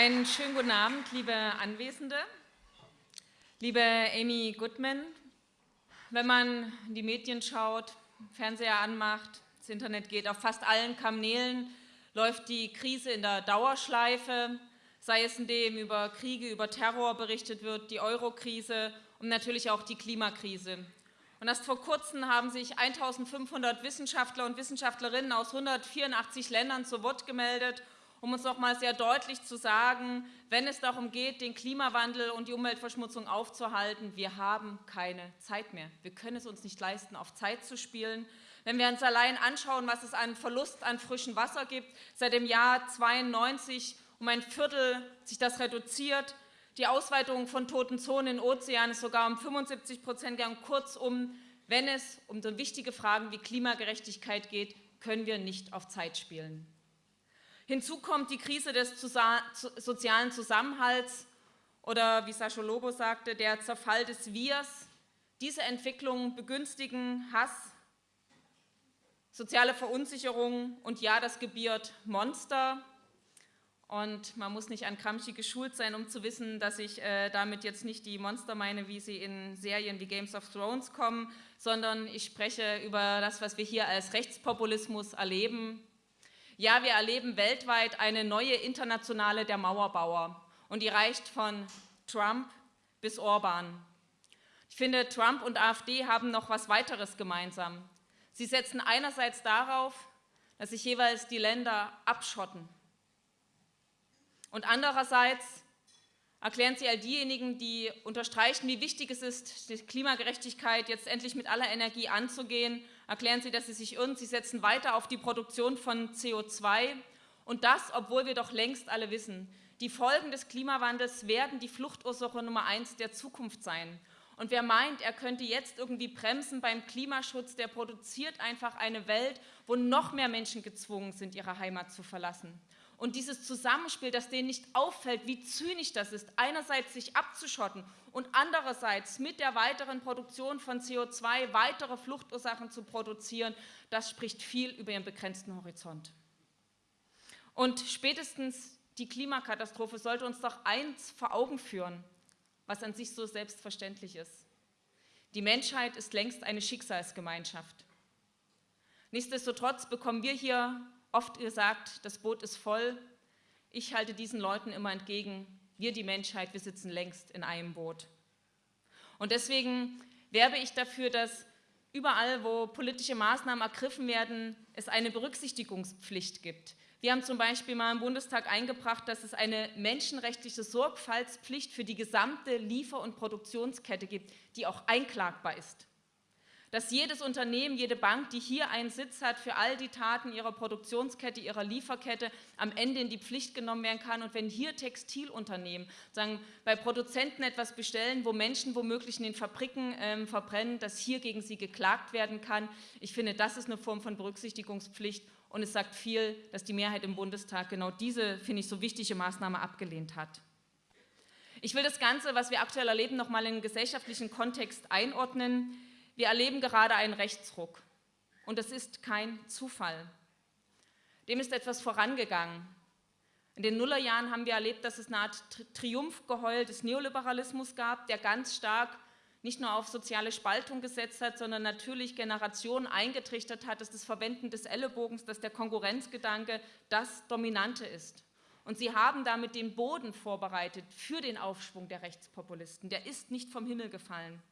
Einen schönen guten Abend, liebe Anwesende, liebe Amy Goodman. Wenn man die Medien schaut, Fernseher anmacht, das Internet geht auf fast allen Kanälen, läuft die Krise in der Dauerschleife, sei es indem über Kriege, über Terror berichtet wird, die Eurokrise und natürlich auch die Klimakrise. Und erst vor kurzem haben sich 1500 Wissenschaftler und Wissenschaftlerinnen aus 184 Ländern zu Wort gemeldet, um uns noch mal sehr deutlich zu sagen, wenn es darum geht, den Klimawandel und die Umweltverschmutzung aufzuhalten, wir haben keine Zeit mehr. Wir können es uns nicht leisten, auf Zeit zu spielen. Wenn wir uns allein anschauen, was es an Verlust an frischem Wasser gibt, seit dem Jahr 92 um ein Viertel sich das reduziert, die Ausweitung von toten Zonen in Ozeanen ist sogar um 75 Prozent gegangen. Kurzum, wenn es um so wichtige Fragen wie Klimagerechtigkeit geht, können wir nicht auf Zeit spielen. Hinzu kommt die Krise des sozialen Zusammenhalts oder, wie Sascha Lobo sagte, der Zerfall des Wirs. Diese Entwicklungen begünstigen Hass, soziale Verunsicherung und ja, das gebiert Monster, und man muss nicht an Gramsci geschult sein, um zu wissen, dass ich äh, damit jetzt nicht die Monster meine, wie sie in Serien wie Games of Thrones kommen, sondern ich spreche über das, was wir hier als Rechtspopulismus erleben. Ja, wir erleben weltweit eine neue Internationale der Mauerbauer und die reicht von Trump bis Orban. Ich finde, Trump und AfD haben noch was weiteres gemeinsam. Sie setzen einerseits darauf, dass sich jeweils die Länder abschotten und andererseits erklären Sie all diejenigen, die unterstreichen, wie wichtig es ist, die Klimagerechtigkeit jetzt endlich mit aller Energie anzugehen, erklären Sie, dass Sie sich irren. Sie setzen weiter auf die Produktion von CO2 und das, obwohl wir doch längst alle wissen, die Folgen des Klimawandels werden die Fluchtursache Nummer eins der Zukunft sein. Und wer meint, er könnte jetzt irgendwie bremsen beim Klimaschutz, der produziert einfach eine Welt, wo noch mehr Menschen gezwungen sind, ihre Heimat zu verlassen. Und dieses Zusammenspiel, dass denen nicht auffällt, wie zynisch das ist, einerseits sich abzuschotten und andererseits mit der weiteren Produktion von CO2 weitere Fluchtursachen zu produzieren, das spricht viel über ihren begrenzten Horizont. Und spätestens die Klimakatastrophe sollte uns doch eins vor Augen führen, was an sich so selbstverständlich ist. Die Menschheit ist längst eine Schicksalsgemeinschaft. Nichtsdestotrotz bekommen wir hier oft gesagt, das Boot ist voll. Ich halte diesen Leuten immer entgegen, wir die Menschheit, wir sitzen längst in einem Boot. Und deswegen werbe ich dafür, dass überall, wo politische Maßnahmen ergriffen werden, es eine Berücksichtigungspflicht gibt. Wir haben zum Beispiel mal im Bundestag eingebracht, dass es eine menschenrechtliche Sorgfaltspflicht für die gesamte Liefer- und Produktionskette gibt, die auch einklagbar ist dass jedes Unternehmen, jede Bank, die hier einen Sitz hat, für all die Taten ihrer Produktionskette, ihrer Lieferkette am Ende in die Pflicht genommen werden kann. Und wenn hier Textilunternehmen sagen, bei Produzenten etwas bestellen, wo Menschen womöglich in den Fabriken äh, verbrennen, dass hier gegen sie geklagt werden kann, ich finde, das ist eine Form von Berücksichtigungspflicht und es sagt viel, dass die Mehrheit im Bundestag genau diese, finde ich, so wichtige Maßnahme abgelehnt hat. Ich will das Ganze, was wir aktuell erleben, noch mal in einen gesellschaftlichen Kontext einordnen. Wir erleben gerade einen Rechtsruck und das ist kein Zufall. Dem ist etwas vorangegangen. In den Nullerjahren haben wir erlebt, dass es eine Art Triumphgeheul des Neoliberalismus gab, der ganz stark nicht nur auf soziale Spaltung gesetzt hat, sondern natürlich Generationen eingetrichtert hat, dass das Verwenden des Ellenbogens, dass der Konkurrenzgedanke das Dominante ist. Und sie haben damit den Boden vorbereitet für den Aufschwung der Rechtspopulisten. Der ist nicht vom Himmel gefallen.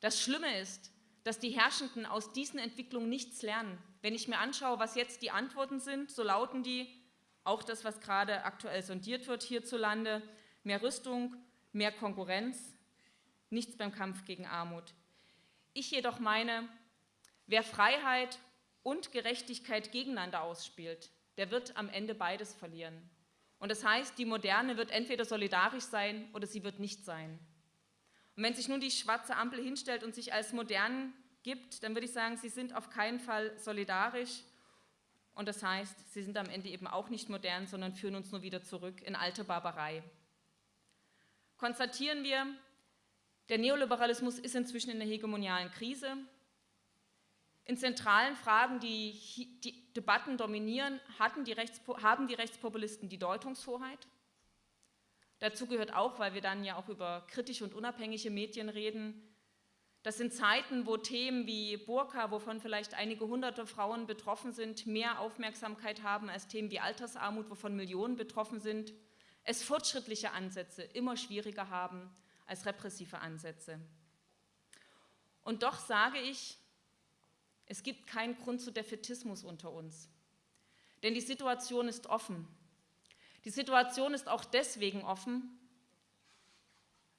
Das Schlimme ist, dass die Herrschenden aus diesen Entwicklungen nichts lernen. Wenn ich mir anschaue, was jetzt die Antworten sind, so lauten die, auch das, was gerade aktuell sondiert wird hierzulande, mehr Rüstung, mehr Konkurrenz, nichts beim Kampf gegen Armut. Ich jedoch meine, wer Freiheit und Gerechtigkeit gegeneinander ausspielt, der wird am Ende beides verlieren. Und das heißt, die Moderne wird entweder solidarisch sein oder sie wird nicht sein. Und wenn sich nun die schwarze Ampel hinstellt und sich als modern gibt, dann würde ich sagen, sie sind auf keinen Fall solidarisch. Und das heißt, sie sind am Ende eben auch nicht modern, sondern führen uns nur wieder zurück in alte Barbarei. Konstatieren wir, der Neoliberalismus ist inzwischen in der hegemonialen Krise. In zentralen Fragen, die die Debatten dominieren, die haben die Rechtspopulisten die Deutungshoheit. Dazu gehört auch, weil wir dann ja auch über kritische und unabhängige Medien reden, dass in Zeiten, wo Themen wie Burka, wovon vielleicht einige hunderte Frauen betroffen sind, mehr Aufmerksamkeit haben als Themen wie Altersarmut, wovon Millionen betroffen sind, es fortschrittliche Ansätze immer schwieriger haben als repressive Ansätze. Und doch sage ich, es gibt keinen Grund zu Defetismus unter uns. Denn die Situation ist offen. Die Situation ist auch deswegen offen,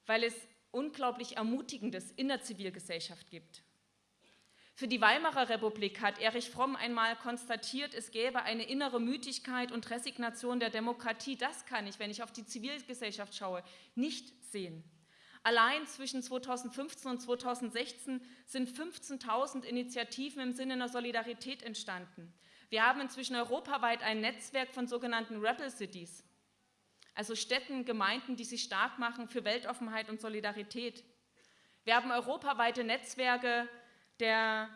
weil es unglaublich Ermutigendes in der Zivilgesellschaft gibt. Für die Weimarer Republik hat Erich Fromm einmal konstatiert, es gäbe eine innere Müdigkeit und Resignation der Demokratie. Das kann ich, wenn ich auf die Zivilgesellschaft schaue, nicht sehen. Allein zwischen 2015 und 2016 sind 15.000 Initiativen im Sinne einer Solidarität entstanden. Wir haben inzwischen europaweit ein Netzwerk von sogenannten Rebel Cities also Städten, Gemeinden, die sich stark machen für Weltoffenheit und Solidarität. Wir haben europaweite Netzwerke der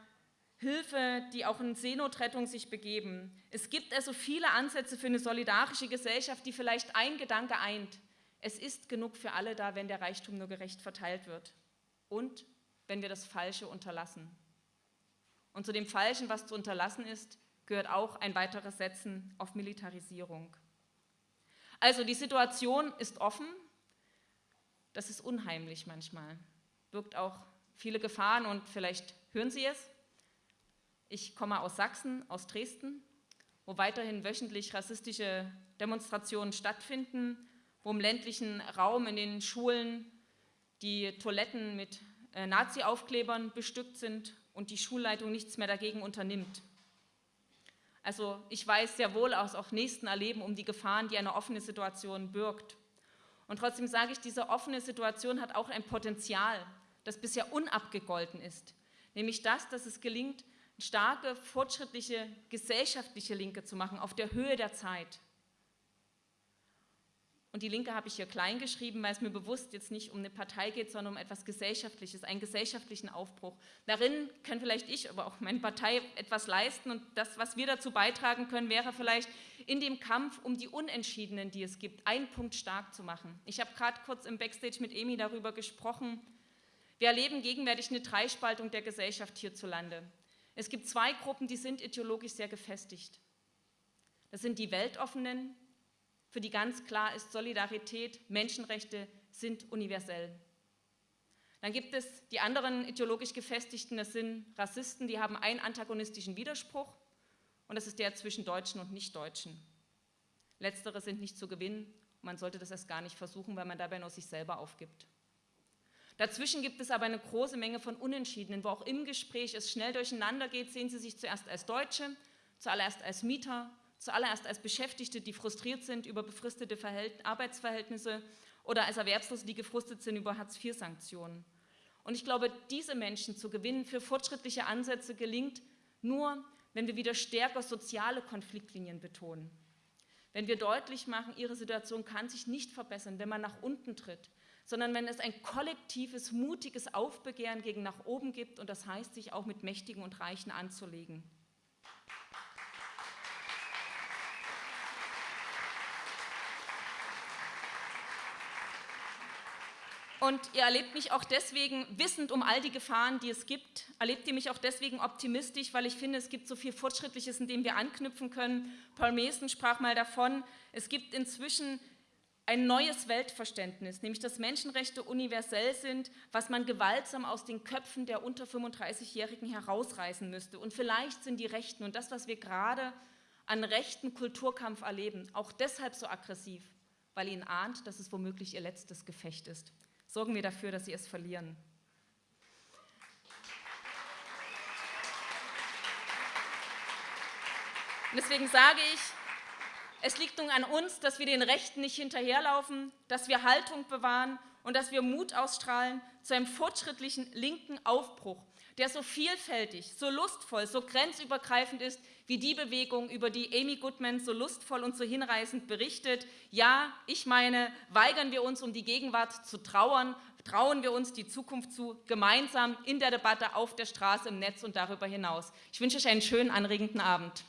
Hilfe, die auch in Seenotrettung sich begeben. Es gibt also viele Ansätze für eine solidarische Gesellschaft, die vielleicht ein Gedanke eint. Es ist genug für alle da, wenn der Reichtum nur gerecht verteilt wird und wenn wir das Falsche unterlassen. Und zu dem Falschen, was zu unterlassen ist, gehört auch ein weiteres Setzen auf Militarisierung. Also die Situation ist offen, das ist unheimlich manchmal, birgt auch viele Gefahren und vielleicht hören Sie es. Ich komme aus Sachsen, aus Dresden, wo weiterhin wöchentlich rassistische Demonstrationen stattfinden, wo im ländlichen Raum in den Schulen die Toiletten mit äh, Nazi-Aufklebern bestückt sind und die Schulleitung nichts mehr dagegen unternimmt. Also ich weiß sehr wohl aus auch nächsten Erleben um die Gefahren, die eine offene Situation birgt. Und trotzdem sage ich, diese offene Situation hat auch ein Potenzial, das bisher unabgegolten ist. Nämlich das, dass es gelingt, starke, fortschrittliche, gesellschaftliche Linke zu machen, auf der Höhe der Zeit. Und die Linke habe ich hier klein geschrieben, weil es mir bewusst jetzt nicht um eine Partei geht, sondern um etwas Gesellschaftliches, einen gesellschaftlichen Aufbruch. Darin kann vielleicht ich, aber auch meine Partei etwas leisten und das, was wir dazu beitragen können, wäre vielleicht in dem Kampf um die Unentschiedenen, die es gibt, einen Punkt stark zu machen. Ich habe gerade kurz im Backstage mit Emi darüber gesprochen. Wir erleben gegenwärtig eine Dreispaltung der Gesellschaft hierzulande. Es gibt zwei Gruppen, die sind ideologisch sehr gefestigt. Das sind die Weltoffenen, für die ganz klar ist, Solidarität, Menschenrechte sind universell. Dann gibt es die anderen ideologisch Gefestigten, das sind Rassisten, die haben einen antagonistischen Widerspruch und das ist der zwischen Deutschen und Nichtdeutschen. Letztere sind nicht zu gewinnen, man sollte das erst gar nicht versuchen, weil man dabei nur sich selber aufgibt. Dazwischen gibt es aber eine große Menge von Unentschiedenen, wo auch im Gespräch es schnell durcheinander geht, sehen Sie sich zuerst als Deutsche, zuallererst als Mieter, zuallererst als Beschäftigte, die frustriert sind über befristete Arbeitsverhältnisse oder als Erwerbslose, die gefrustet sind über Hartz-IV-Sanktionen. Und ich glaube, diese Menschen zu gewinnen für fortschrittliche Ansätze gelingt nur, wenn wir wieder stärker soziale Konfliktlinien betonen. Wenn wir deutlich machen, ihre Situation kann sich nicht verbessern, wenn man nach unten tritt, sondern wenn es ein kollektives, mutiges Aufbegehren gegen nach oben gibt und das heißt, sich auch mit Mächtigen und Reichen anzulegen. Und ihr erlebt mich auch deswegen, wissend um all die Gefahren, die es gibt, erlebt ihr mich auch deswegen optimistisch, weil ich finde, es gibt so viel Fortschrittliches, in dem wir anknüpfen können. Paul Mason sprach mal davon, es gibt inzwischen ein neues Weltverständnis, nämlich dass Menschenrechte universell sind, was man gewaltsam aus den Köpfen der unter 35-Jährigen herausreißen müsste. Und vielleicht sind die Rechten und das, was wir gerade an rechten Kulturkampf erleben, auch deshalb so aggressiv, weil ihnen ahnt, dass es womöglich ihr letztes Gefecht ist sorgen wir dafür, dass sie es verlieren. Und deswegen sage ich, es liegt nun an uns, dass wir den Rechten nicht hinterherlaufen, dass wir Haltung bewahren und dass wir Mut ausstrahlen zu einem fortschrittlichen linken Aufbruch, der so vielfältig, so lustvoll, so grenzübergreifend ist, wie die Bewegung, über die Amy Goodman so lustvoll und so hinreißend berichtet. Ja, ich meine, weigern wir uns, um die Gegenwart zu trauern, trauen wir uns die Zukunft zu, gemeinsam in der Debatte, auf der Straße, im Netz und darüber hinaus. Ich wünsche euch einen schönen, anregenden Abend.